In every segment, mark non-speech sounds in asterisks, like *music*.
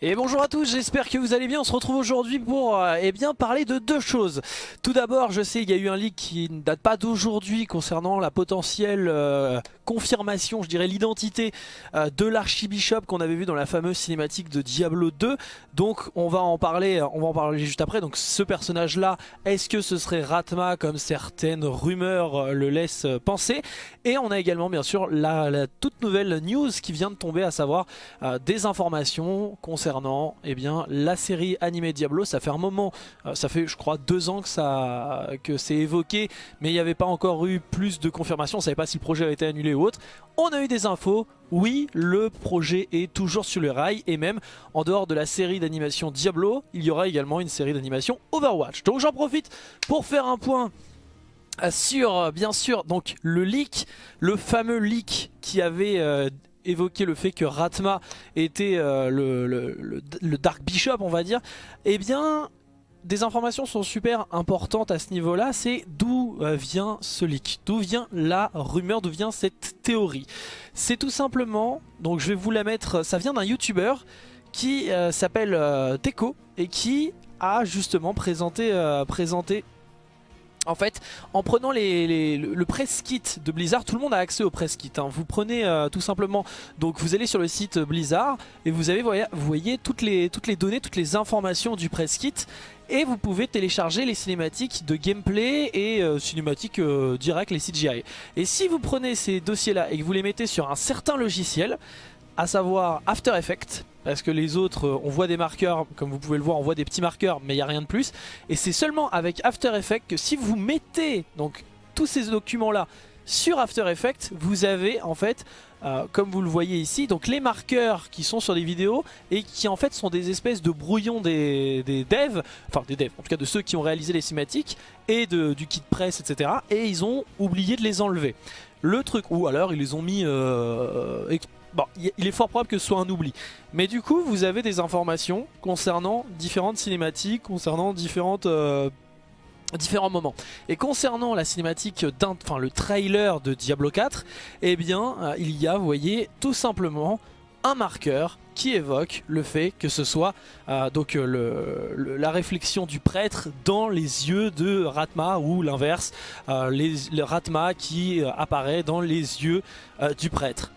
Et bonjour à tous, j'espère que vous allez bien. On se retrouve aujourd'hui pour euh, eh bien, parler de deux choses. Tout d'abord, je sais il y a eu un leak qui ne date pas d'aujourd'hui concernant la potentielle euh, confirmation, je dirais l'identité euh, de l'archibishop qu'on avait vu dans la fameuse cinématique de Diablo 2. Donc on va en parler, on va en parler juste après. Donc ce personnage là, est-ce que ce serait Ratma comme certaines rumeurs le laissent penser? Et on a également bien sûr la, la, toute nouvelle news qui vient de tomber, à savoir des informations concernant concernant eh bien, la série animée Diablo. Ça fait un moment, euh, ça fait je crois deux ans que, ça, que c'est évoqué, mais il n'y avait pas encore eu plus de confirmations, on ne savait pas si le projet avait été annulé ou autre. On a eu des infos, oui, le projet est toujours sur le rail et même en dehors de la série d'animation Diablo, il y aura également une série d'animation Overwatch. Donc j'en profite pour faire un point sur, bien sûr, donc le leak, le fameux leak qui avait euh, évoqué le fait que Ratma était euh, le, Dark Bishop, on va dire, eh bien, des informations sont super importantes à ce niveau-là. C'est d'où euh, vient ce leak, d'où vient la rumeur, d'où vient cette théorie. C'est tout simplement, donc je vais vous la mettre, ça vient d'un YouTuber qui euh, s'appelle Teco et qui a justement présenté, présenté en fait, en prenant le press kit de Blizzard, tout le monde a accès au press kit. Hein. Vous prenez euh, tout simplement, donc vous allez sur le site Blizzard et vous, avez, voyez toutes les, toutes les données, toutes les informations du press kit et vous pouvez télécharger les cinématiques de gameplay et euh, cinématiques euh, directes, les CGI. Et si vous prenez ces dossiers là et que vous les mettez sur un certain logiciel, à savoir After Effects, parce que les autres, euh, on voit des marqueurs, comme vous pouvez le voir, on voit des petits marqueurs, mais il n'y a rien de plus. Et c'est seulement avec After Effects que si vous mettez donc tous ces documents-là sur After Effects, vous avez en fait, euh, comme vous le voyez ici, donc les marqueurs qui sont sur des vidéos et qui en fait sont des espèces de brouillons des, devs, enfin des devs, en tout cas de ceux qui ont réalisé les cinématiques et du kit presse, etc. Et ils ont oublié de les enlever. Le truc, ou alors ils les ont mis euh, Bon, il est fort probable que ce soit un oubli. Mais du coup, vous avez des informations concernant différentes cinématiques, concernant différentes... Euh, différents moments. Et concernant la cinématique, enfin le trailer de Diablo 4, eh bien, euh, il y a, vous voyez, tout simplement un marqueur qui évoque le fait que ce soit euh, donc la réflexion du prêtre dans les yeux de Ratma ou l'inverse, le Ratma qui apparaît dans les yeux du prêtre.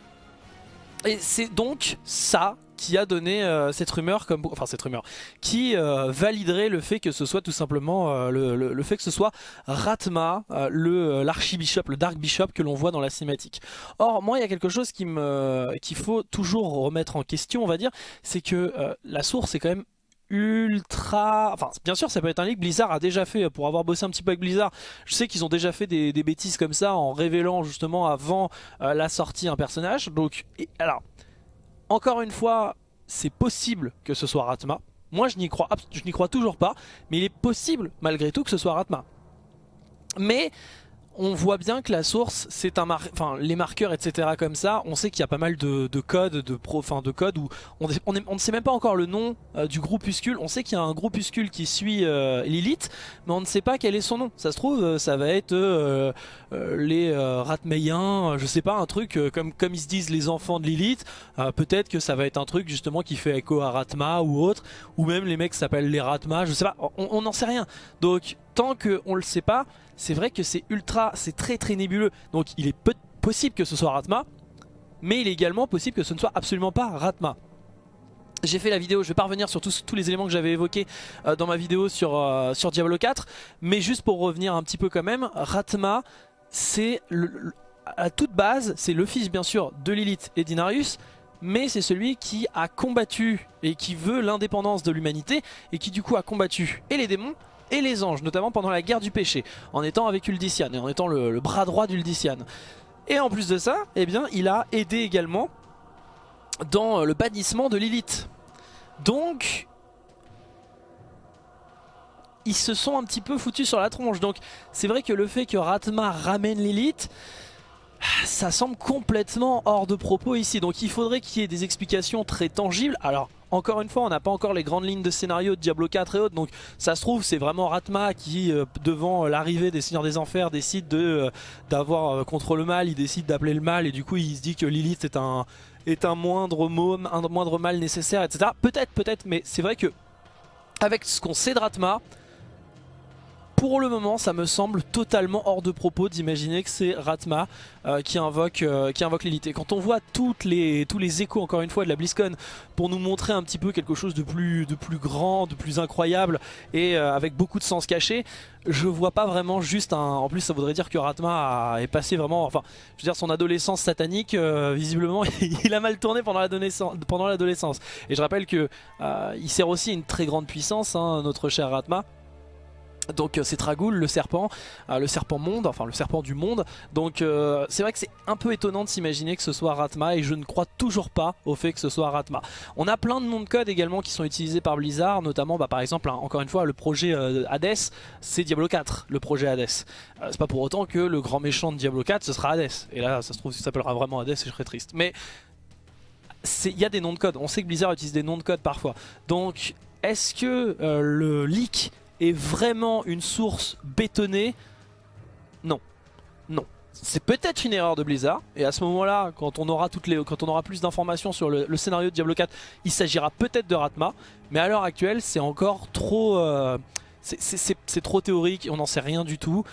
Et c'est donc ça qui a donné euh, cette rumeur, comme, enfin cette rumeur, qui euh, validerait le fait que ce soit tout simplement euh, le, fait que ce soit Ratma, le l'archibishop, le Dark Bishop que l'on voit dans la cinématique. Or, moi, il y a quelque chose qui me qu'il faut toujours remettre en question, on va dire, c'est que la source est quand même ultra... Enfin, bien sûr, ça peut être un leak. Blizzard a déjà fait, pour avoir bossé un petit peu avec Blizzard, je sais qu'ils ont déjà fait des, bêtises comme ça en révélant justement avant euh, la sortie un personnage. Donc, alors, encore une fois, c'est possible que ce soit Ratma. Moi, je n'y crois, je n'y crois toujours pas, mais il est possible, malgré tout, que ce soit Ratma. Mais on voit bien que la source, c'est un mar enfin les marqueurs, etc. comme ça. On sait qu'il y a pas mal de, codes, de pro, de codes où on, ne sait même pas encore le nom euh, du groupuscule. On sait qu'il y a un groupuscule qui suit euh, Lilith, mais on ne sait pas quel est son nom. Ça se trouve, euh, ça va être les Ratmeyens, je sais pas, un truc comme comme ils se disent les enfants de Lilith. Peut-être que ça va être un truc justement qui fait écho à Ratma ou autre, ou même les mecs s'appellent les Ratma. Je sais pas, on n'en sait rien. Donc tant qu'on le sait pas, c'est vrai que c'est ultra, c'est très très nébuleux. Donc il est possible que ce soit Ratma, mais il est également possible que ce ne soit absolument pas Ratma. J'ai fait la vidéo, je vais pas revenir sur tous, les éléments que j'avais évoqués euh, dans ma vidéo sur, euh, sur Diablo 4, mais juste pour revenir un petit peu quand même, Ratma, c'est à toute base, c'est le fils bien sûr de Lilith et d'Inarius, mais c'est celui qui a combattu et qui veut l'indépendance de l'humanité et qui du coup a combattu et les démons et les anges, notamment pendant la guerre du péché, en étant avec Uldician et en étant le, bras droit d'Uldician. Et en plus de ça, eh bien, il a aidé également dans le bannissement de Lilith. Donc, ils se sont un petit peu foutus sur la tronche. Donc, c'est vrai que le fait que Ratma ramène Lilith, ça semble complètement hors de propos ici. Donc, il faudrait qu'il y ait des explications très tangibles. Alors, encore une fois, on n'a pas encore les grandes lignes de scénario de Diablo 4 et autres, donc ça se trouve c'est vraiment Ratma qui, euh, devant l'arrivée des Seigneurs des Enfers, décide de d'avoir contre le mal, il décide d'appeler le mal et du coup il se dit que Lilith est un est un moindre, un moindre mal nécessaire, etc. Peut-être, peut-être, mais c'est vrai que avec ce qu'on sait de Ratma, pour le moment, ça me semble totalement hors de propos d'imaginer que c'est Ratma euh, qui invoque, euh, qui invoque l'élite. Quand on voit tous les échos, encore une fois, de la BlizzCon, pour nous montrer un petit peu quelque chose de plus, de plus grand, de plus incroyable, et euh, avec beaucoup de sens caché, je vois pas vraiment juste un... En plus, ça voudrait dire que Ratma est passé vraiment... Enfin, je veux dire, son adolescence satanique, visiblement, *laughs* il a mal tourné pendant l'adolescence. Et je rappelle que il sert aussi une très grande puissance, hein, notre cher Ratma. Donc euh, c'est Tragoul, le serpent, euh, le serpent monde, enfin le serpent du monde. Donc euh, c'est vrai que c'est un peu étonnant de s'imaginer que ce soit Ratma et je ne crois toujours pas au fait que ce soit Ratma. On a plein de noms de code également qui sont utilisés par Blizzard, notamment bah, par exemple, hein, encore une fois, le projet Hades, c'est Diablo 4, le projet Hades. c'est pas pour autant que le grand méchant de Diablo 4 ce sera Hades. Et là ça se trouve, ça s'appellera vraiment Hades et je serais triste. Mais il y a des noms de code, on sait que Blizzard utilise des noms de code parfois. Donc est-ce que le leak est vraiment une source bétonnée Non. Non. C'est peut-être une erreur de Blizzard et à ce moment-là, quand on aura quand on aura plus d'informations sur le, scénario de Diablo 4, il s'agira peut-être de Ratma, mais à l'heure actuelle, c'est encore trop, euh, c'est trop théorique, on n'en sait rien du tout.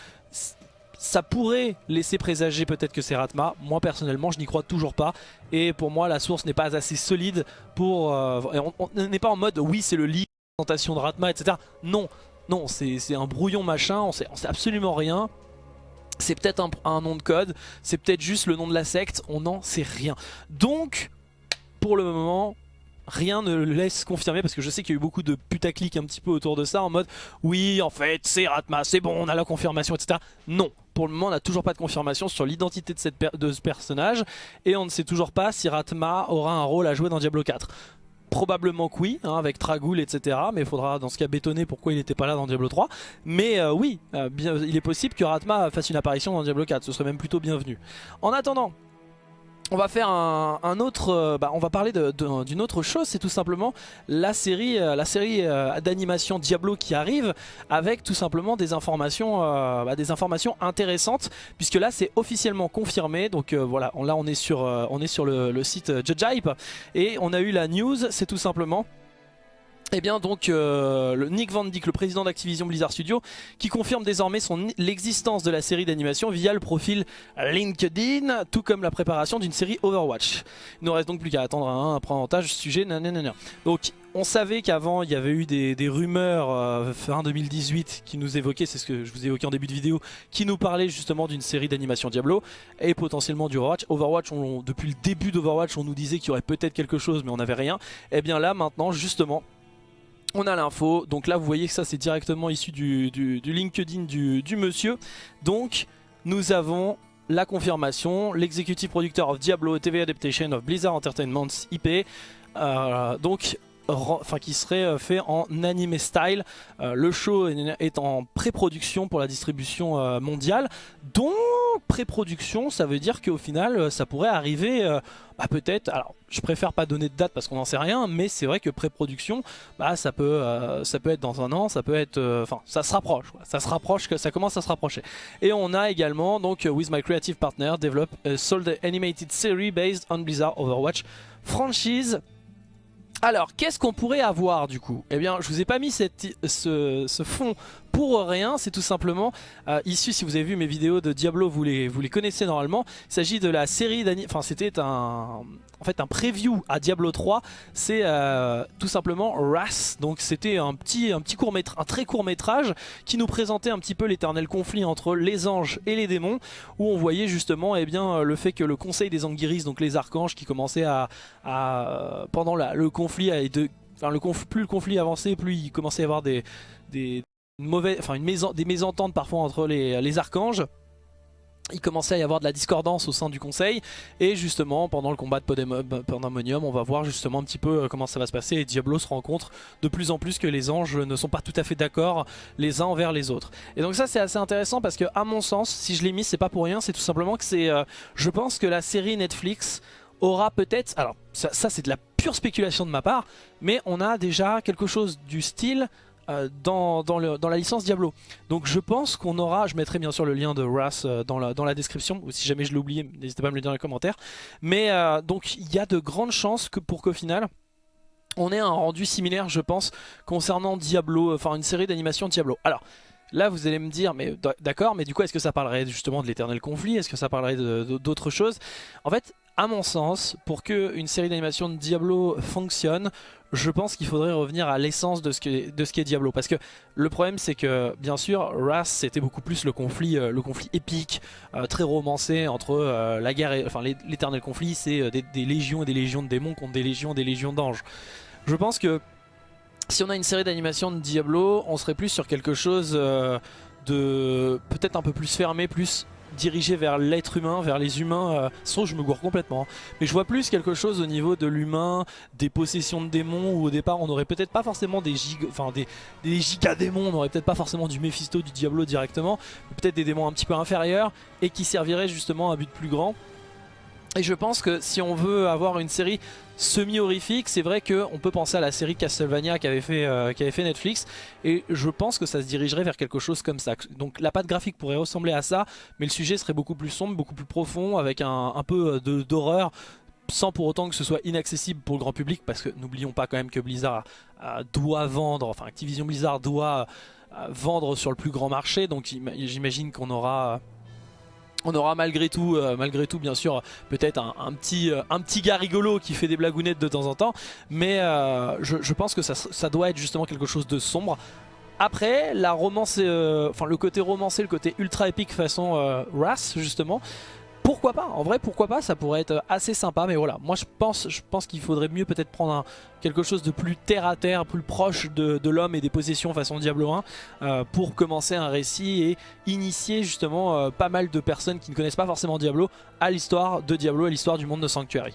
Ça pourrait laisser présager peut-être que c'est Ratma. Moi personnellement, je n'y crois toujours pas. Et pour moi, la source n'est pas assez solide pour. Euh, on n'est pas en mode oui, c'est le lit de Ratma, etc. Non, non, c'est un brouillon machin, on sait, absolument rien. C'est peut-être un, nom de code, c'est peut-être juste le nom de la secte, on n'en sait rien. Donc, pour le moment, rien ne le laisse confirmer parce que je sais qu'il y a eu beaucoup de putaclic un petit peu autour de ça en mode oui en fait c'est Ratma, c'est bon on a la confirmation etc. Non, pour le moment on n'a toujours pas de confirmation sur l'identité de, de ce personnage et on ne sait toujours pas si Ratma aura un rôle à jouer dans Diablo 4. Probablement que oui, hein, avec Tragoul, etc. Mais il faudra dans ce cas bétonner pourquoi il n'était pas là dans Diablo 3. Mais euh, oui, euh, il est possible que Ratma fasse une apparition dans Diablo 4. Ce serait même plutôt bienvenu. En attendant, on va faire un, autre, euh, bah, on va parler d'une autre chose, c'est tout simplement la série, euh, euh, d'animation Diablo qui arrive avec tout simplement des informations, bah, intéressantes puisque là c'est officiellement confirmé. Donc voilà, là on est sur, le, site Judge et on a eu la news, c'est tout simplement et eh bien donc euh, Nick Van Dyck, le président d'Activision Blizzard Studio, qui confirme désormais l'existence de la série d'animation via le profil LinkedIn, tout comme la préparation d'une série Overwatch. Il ne reste donc plus qu'à attendre un apprentissage sujet. Nanana. Donc on savait qu'avant il y avait eu des, rumeurs euh, fin 2018 qui nous évoquaient, c'est ce que je vous évoquais en début de vidéo, qui nous parlaient justement d'une série d'animation Diablo et potentiellement du Overwatch. Overwatch, depuis le début d'Overwatch, on nous disait qu'il y aurait peut-être quelque chose mais on n'avait rien. Et eh bien là maintenant justement on a l'info, donc là vous voyez que ça c'est directement issu du, LinkedIn du, monsieur. Donc nous avons la confirmation, l'executive producteur of Diablo TV Adaptation of Blizzard Entertainment IP. Euh, donc enfin qui serait euh, fait en anime style. Euh, le show est en pré-production pour la distribution mondiale. Donc pré-production, ça veut dire qu'au final, ça pourrait arriver bah, peut-être, alors je préfère pas donner de date parce qu'on n'en sait rien, mais c'est vrai que pré-production, bah, ça, peut, euh, ça peut être dans un an, ça peut être, euh, enfin ça se rapproche, ça se rapproche, ça commence à se rapprocher. Et on a également, donc With My Creative Partner, develop a sold animated series based on Blizzard Overwatch franchise. Alors, qu'est-ce qu'on pourrait avoir du coup? Eh bien, je vous ai pas mis cette, ce, ce fond pour rien, c'est tout simplement euh, issu, si vous avez vu mes vidéos de Diablo, vous les, vous les connaissez normalement. Il s'agit de la série enfin c'était un, en fait un preview à Diablo 3, c'est euh, tout simplement Wrath. Donc c'était un petit, un petit court métrage, un très court métrage qui nous présentait un petit peu l'éternel conflit entre les anges et les démons, où on voyait justement eh bien, le fait que le conseil des Anguiris, donc les archanges qui commençaient à, pendant le conflit, à, de, enfin, le plus le conflit avançait, plus il commençait à y avoir des, des mauvaise, enfin une des mésententes parfois entre les, archanges. Il commençait à y avoir de la discordance au sein du conseil et justement pendant le combat de Pandemonium on va voir justement un petit peu euh, comment ça va se passer et Diablo se rend compte de plus en plus que les anges ne sont pas tout à fait d'accord les uns envers les autres. Et donc ça c'est assez intéressant parce que à mon sens si je l'ai mis c'est pas pour rien c'est tout simplement que c'est euh, je pense que la série Netflix aura peut-être alors ça, c'est de la pure spéculation de ma part, mais on a déjà quelque chose du style euh, dans, la licence Diablo. Donc je pense qu'on aura, je mettrai bien sûr le lien de Wrath euh, dans, la, dans la description, ou si jamais je l'ai oublié, n'hésitez pas à me le dire dans les commentaires. Mais euh, donc il y a de grandes chances que pour qu'au final, on ait un rendu similaire je pense concernant Diablo, enfin une série d'animations Diablo. Alors Là vous allez me dire, mais d'accord, mais du coup est-ce que ça parlerait justement de l'éternel conflit? Est-ce que ça parlerait d'autres choses? En fait, à mon sens, pour qu'une série d'animation de Diablo fonctionne, je pense qu'il faudrait revenir à l'essence de ce qu'est Diablo. Parce que le problème c'est que, bien sûr, Wrath c'était beaucoup plus le conflit, euh, le conflit épique, euh, très romancé entre euh, la guerre et... Enfin l'éternel conflit c'est des, des légions et des légions de démons contre des légions et des légions d'anges. Je pense que si on a une série d'animation de Diablo, on serait plus sur quelque chose euh, de peut-être un peu plus fermé, plus dirigé vers l'être humain, vers les humains. Euh, je me gourre complètement. Hein. Mais je vois plus quelque chose au niveau de l'humain, des possessions de démons, où au départ on aurait peut-être pas forcément des enfin des, des démons, on aurait peut-être pas forcément du Mephisto, du Diablo directement, peut-être des démons un petit peu inférieurs et qui serviraient justement à un but plus grand. Et je pense que si on veut avoir une série semi-horrifique, c'est vrai qu'on peut penser à la série Castlevania qu'avait fait, euh, fait Netflix, et je pense que ça se dirigerait vers quelque chose comme ça. Donc la patte graphique pourrait ressembler à ça, mais le sujet serait beaucoup plus sombre, beaucoup plus profond, avec un, peu d'horreur, sans pour autant que ce soit inaccessible pour le grand public, parce que n'oublions pas quand même que Blizzard doit vendre, enfin Activision Blizzard doit euh, vendre sur le plus grand marché, donc j'imagine qu'on aura on aura malgré tout, euh, malgré tout bien sûr peut-être un, petit, euh, un petit gars rigolo qui fait des blagounettes de temps en temps mais euh, je, pense que ça, doit être justement quelque chose de sombre. Après la romance, enfin le côté romancé, le côté ultra épique façon Wrath justement pourquoi pas En vrai, pourquoi pas Ça pourrait être assez sympa, mais voilà. Moi, je pense, je pense qu'il faudrait mieux peut-être prendre quelque chose de plus terre à terre, plus proche de, l'homme et des possessions façon Diablo 1 euh, pour commencer un récit et initier justement euh, pas mal de personnes qui ne connaissent pas forcément Diablo à l'histoire de Diablo, à l'histoire du monde de Sanctuary.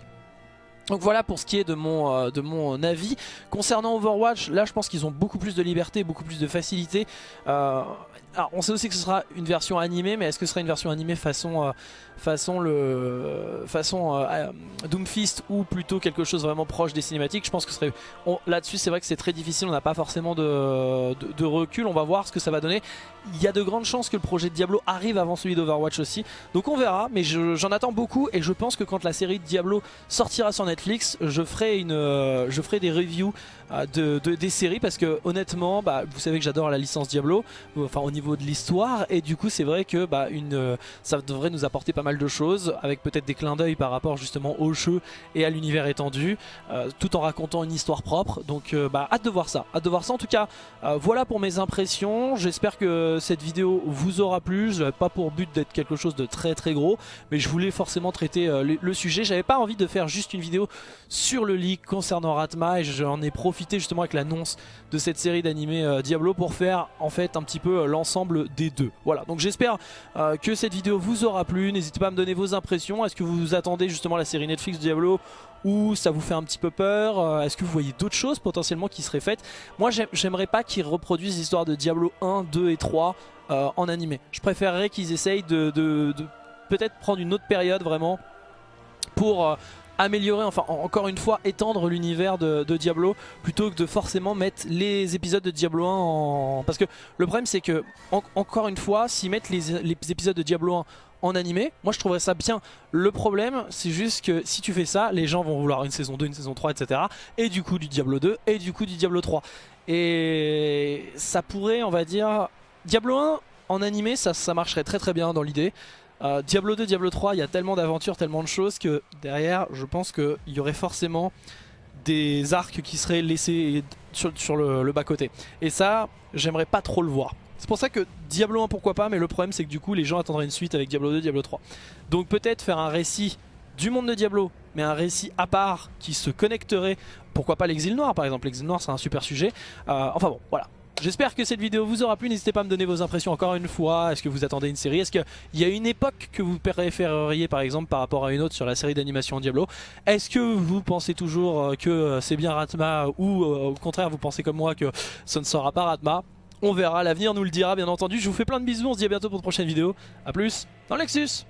Donc voilà pour ce qui est de mon, euh, de mon avis. Concernant Overwatch, là je pense qu'ils ont beaucoup plus de liberté, beaucoup plus de facilité. alors on sait aussi que ce sera une version animée, mais est-ce que ce sera une version animée façon, façon, le, façon euh, euh, Doomfist ou plutôt quelque chose vraiment proche des cinématiques. Je pense que serait là-dessus c'est vrai que c'est très difficile, on n'a pas forcément de, recul, on va voir ce que ça va donner. Il y a de grandes chances que le projet de Diablo arrive avant celui d'Overwatch aussi, donc on verra, mais j'en attends beaucoup et je pense que quand la série de Diablo sortira sur Netflix, je ferai, une, euh, je ferai des reviews de, des séries parce que honnêtement, bah, vous savez que j'adore la licence Diablo, enfin au niveau de l'histoire, et du coup c'est vrai que bah, ça devrait nous apporter pas mal de choses, avec peut-être des clins d'œil par rapport justement au et à l'univers étendu, euh, tout en racontant une histoire propre. Donc euh, bah, hâte de voir ça, hâte de voir ça. En tout cas, euh, voilà pour mes impressions. J'espère que cette vidéo vous aura plu. Je pas pour but d'être quelque chose de très très gros, mais je voulais forcément traiter le, sujet. J'avais pas envie de faire juste une vidéo sur le leak concernant Ratma et j'en ai profité justement avec l'annonce de cette série d'animés Diablo pour faire en fait un petit peu l'ensemble des deux. Voilà, donc j'espère que cette vidéo vous aura plu. N'hésitez pas à me donner vos impressions. Est-ce que vous attendez justement la série Netflix Diablo ou ça vous fait un petit peu peur euh, Est-ce que vous voyez d'autres choses potentiellement qui seraient faites? Moi j'aimerais pas qu'ils reproduisent l'histoire de Diablo 1, 2 et 3 euh, en animé. Je préférerais qu'ils essayent de, peut-être prendre une autre période vraiment pour euh, améliorer, enfin encore une fois étendre l'univers de, Diablo plutôt que de forcément mettre les épisodes de Diablo 1 en... Parce que le problème c'est que encore une fois s'ils mettent les, les, épisodes de Diablo 1 en animé, moi je trouverais ça bien. Le problème, c'est juste que si tu fais ça, les gens vont vouloir une saison 2, une saison 3, etc. Et du coup du Diablo 2, et du coup du Diablo 3. Et ça pourrait, on va dire... Diablo 1 en animé, ça, ça marcherait très très bien dans l'idée. Euh, Diablo 2, Diablo 3, il y a tellement d'aventures, tellement de choses que derrière, je pense qu'il y aurait forcément des arcs qui seraient laissés sur, le, bas-côté. Et ça, j'aimerais pas trop le voir. C'est pour ça que Diablo 1 pourquoi pas mais le problème c'est que du coup les gens attendraient une suite avec Diablo 2, Diablo 3. Donc peut-être faire un récit du monde de Diablo mais un récit à part qui se connecterait, pourquoi pas l'exil noir par exemple, l'exil noir c'est un super sujet. Euh, enfin bon voilà, J'espère que cette vidéo vous aura plu, n'hésitez pas à me donner vos impressions encore une fois, est-ce que vous attendez une série, est-ce qu'il y a une époque que vous préféreriez par exemple par rapport à une autre sur la série d'animation Diablo? Est-ce que vous pensez toujours euh, que euh, c'est bien Ratma ou au contraire vous pensez comme moi que ce ne sera pas Ratma? On verra, l'avenir nous le dira bien entendu. Je vous fais plein de bisous, on se dit à bientôt pour une prochaine vidéo. A plus dans Lexus